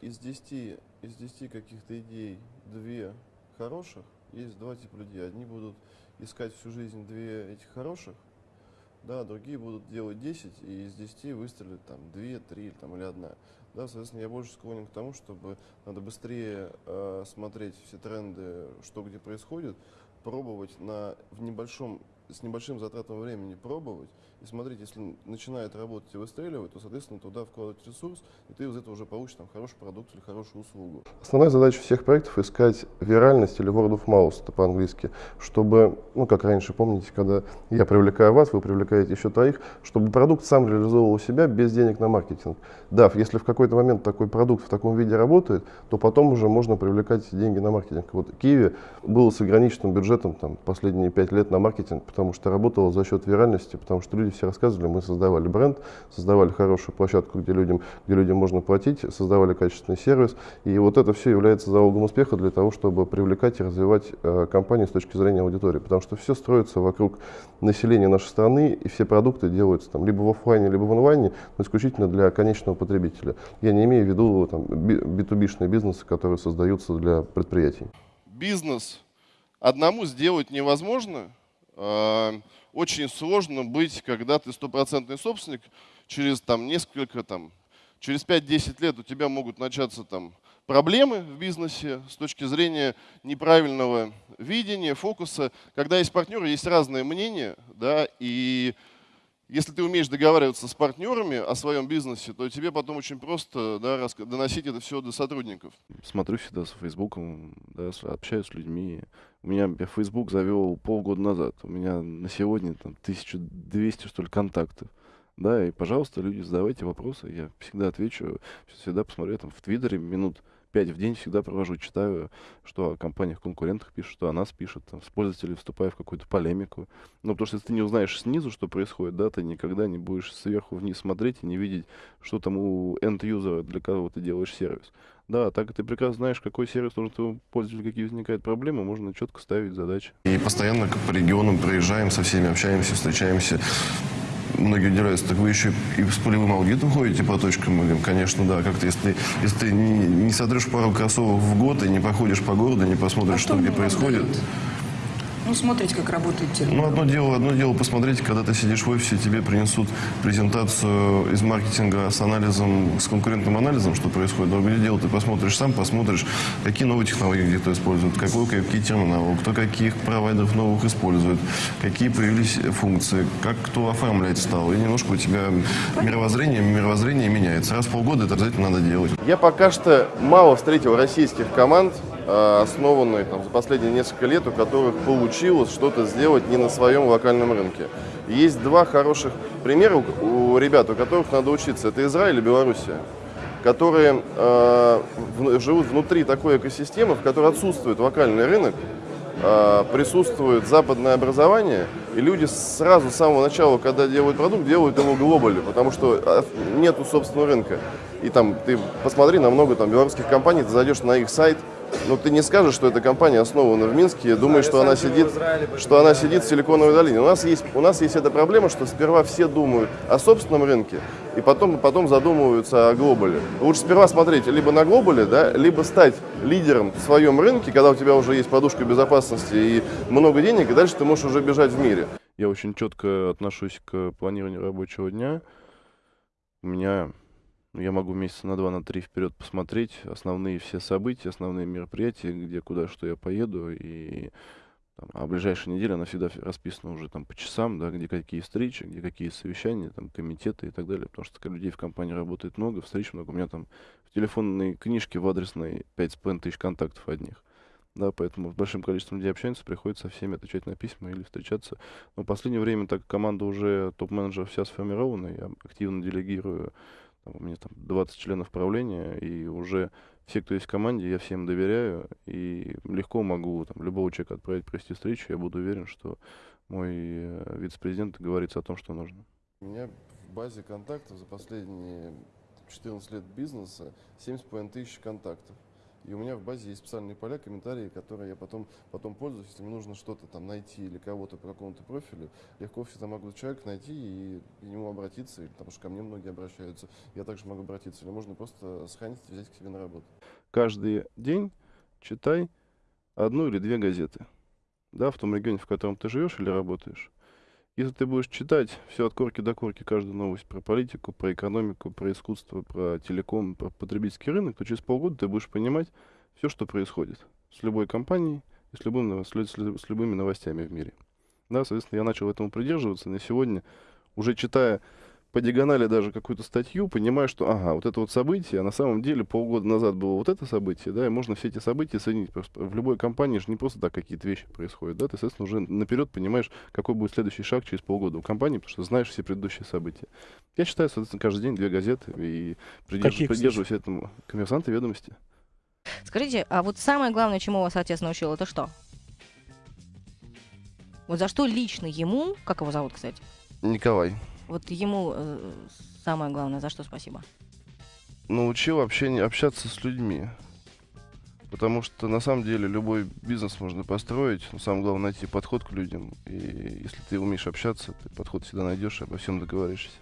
из 10, из 10 каких-то идей две хороших, есть два типа людей. Одни будут искать всю жизнь две этих хороших, да, другие будут делать 10, и из 10 выстрелит там 2, 3 там, или одна. Да, соответственно, я больше склонен к тому, чтобы надо быстрее э, смотреть все тренды, что где происходит, пробовать на, в небольшом с небольшим затратом времени пробовать и смотреть, если начинает работать и выстреливать, то, соответственно, туда вкладывать ресурс, и ты из этого уже получишь там хороший продукт или хорошую услугу. Основная задача всех проектов искать виральность или word of mouth, это по-английски, чтобы, ну, как раньше, помните, когда я привлекаю вас, вы привлекаете еще троих, чтобы продукт сам реализовывал себя без денег на маркетинг. Да, если в какой-то момент такой продукт в таком виде работает, то потом уже можно привлекать деньги на маркетинг. Вот Киви был с ограниченным бюджетом там, последние пять лет на маркетинг, потому что работала за счет виральности, потому что люди все рассказывали, мы создавали бренд, создавали хорошую площадку, где людям, где людям можно платить, создавали качественный сервис. И вот это все является залогом успеха для того, чтобы привлекать и развивать э, компанию с точки зрения аудитории. Потому что все строится вокруг населения нашей страны, и все продукты делаются там, либо в офлайне, либо в онлайне, но исключительно для конечного потребителя. Я не имею в виду там, B2B-шные бизнесы, которые создаются для предприятий. Бизнес одному сделать невозможно, очень сложно быть, когда ты стопроцентный собственник, через там несколько, там, через 5-10 лет у тебя могут начаться там проблемы в бизнесе с точки зрения неправильного видения, фокуса. Когда есть партнеры, есть разные мнения, да, и если ты умеешь договариваться с партнерами о своем бизнесе, то тебе потом очень просто да, доносить это все до сотрудников. Смотрю всегда с Фейсбуком, да, общаюсь с людьми. У меня я Facebook завел полгода назад. У меня на сегодня там 1200, что ли, контактов. Да, и, пожалуйста, люди, задавайте вопросы. Я всегда отвечу. Всегда посмотрю там в Твиттере минут 5 в день всегда провожу, читаю, что о компаниях-конкурентах пишут, что о нас пишут, там, с пользователями вступаю в какую-то полемику. Ну, потому что если ты не узнаешь снизу, что происходит, да, ты никогда не будешь сверху вниз смотреть и не видеть, что там у end-юзера, для кого ты делаешь сервис. Да, так ты прекрасно знаешь, какой сервис нужен твоему пользователю, какие возникают проблемы, можно четко ставить задачи. И постоянно по регионам проезжаем, со всеми общаемся, встречаемся многие удивляются, так вы еще и с полевым аудитом ходите по точкам? Мы говорим, конечно, да. Как-то если, если ты не, не сотрешь пару кроссовок в год и не походишь по городу, не посмотришь, а что где происходит... Дают? Ну, смотрите, как работает термин. Ну, одно дело, одно дело посмотреть, когда ты сидишь в офисе, тебе принесут презентацию из маркетинга с анализом, с конкурентным анализом, что происходит. Другое дело, ты посмотришь сам, посмотришь, какие новые технологии где-то используют, какой, какие терминалы, кто каких провайдеров новых использует, какие появились функции, как кто оформлять стал. И немножко у тебя мировоззрение, мировоззрение меняется. Раз в полгода это обязательно надо делать. Я пока что мало встретил российских команд, основанные там, за последние несколько лет, у которых получилось что-то сделать не на своем локальном рынке. Есть два хороших примера у ребят, у которых надо учиться. Это Израиль и Белоруссия, которые э, живут внутри такой экосистемы, в которой отсутствует локальный рынок, э, присутствует западное образование, и люди сразу с самого начала, когда делают продукт, делают его глобально, потому что э, нету собственного рынка. И там ты посмотри на много там белорусских компаний, ты зайдешь на их сайт, но ты не скажешь, что эта компания основана в Минске, думаешь, что она сидит, что она сидит в Силиконовой долине. У нас есть, у нас есть эта проблема, что сперва все думают о собственном рынке, и потом, потом задумываются о глобале. Лучше сперва смотреть либо на глобале, да, либо стать лидером в своем рынке, когда у тебя уже есть подушка безопасности и много денег, и дальше ты можешь уже бежать в мире. Я очень четко отношусь к планированию рабочего дня. У меня ну, я могу месяца на два, на три вперед посмотреть основные все события, основные мероприятия, где, куда, что я поеду. И там, а ближайшая неделя, она всегда расписана уже там по часам, да, где какие встречи, где какие совещания, там, комитеты и так далее. Потому что людей в компании работает много, встреч много. У меня там в телефонной книжке в адресной 5,5 тысяч контактов одних. Да, поэтому с большим количеством людей общаемся, приходится со всеми отвечать на письма или встречаться. Но в последнее время, так как команда уже топ-менеджеров вся сформирована, я активно делегирую у меня там 20 членов правления, и уже все, кто есть в команде, я всем доверяю, и легко могу там, любого человека отправить провести встречу, я буду уверен, что мой э, вице-президент говорится о том, что нужно. У меня в базе контактов за последние 14 лет бизнеса 7,5 тысяч контактов. И у меня в базе есть специальные поля, комментарии, которые я потом, потом пользуюсь. Если мне нужно что-то там найти или кого-то по какому-то профилю, легко всегда могу человека найти и к нему обратиться, или, потому что ко мне многие обращаются. Я также могу обратиться. Или можно просто сохранить и взять к себе на работу. Каждый день читай одну или две газеты. Да, в том регионе, в котором ты живешь или работаешь. Если ты будешь читать все от корки до корки, каждую новость про политику, про экономику, про искусство, про телеком, про потребительский рынок, то через полгода ты будешь понимать все, что происходит с любой компанией и с, любым, с, с любыми новостями в мире. Да, соответственно, я начал этому придерживаться. На сегодня, уже читая по диагонали даже какую-то статью, понимаю, что, ага, вот это вот событие, а на самом деле полгода назад было вот это событие, да, и можно все эти события соединить. Просто в любой компании же не просто так какие-то вещи происходят, да, ты, соответственно, уже наперед понимаешь, какой будет следующий шаг через полгода у компании, потому что знаешь все предыдущие события. Я читаю, соответственно, каждый день две газеты и придерж- Какие, кстати? придерживаюсь этому. Коммерсанты ведомости. Скажите, а вот самое главное, чему вас отец научил, это что? Вот за что лично ему, как его зовут, кстати? Николай. Вот ему э, самое главное, за что спасибо? научил общение, общаться с людьми. Потому что на самом деле любой бизнес можно построить, но самое главное найти подход к людям. И если ты умеешь общаться, ты подход всегда найдешь и обо всем договоришься.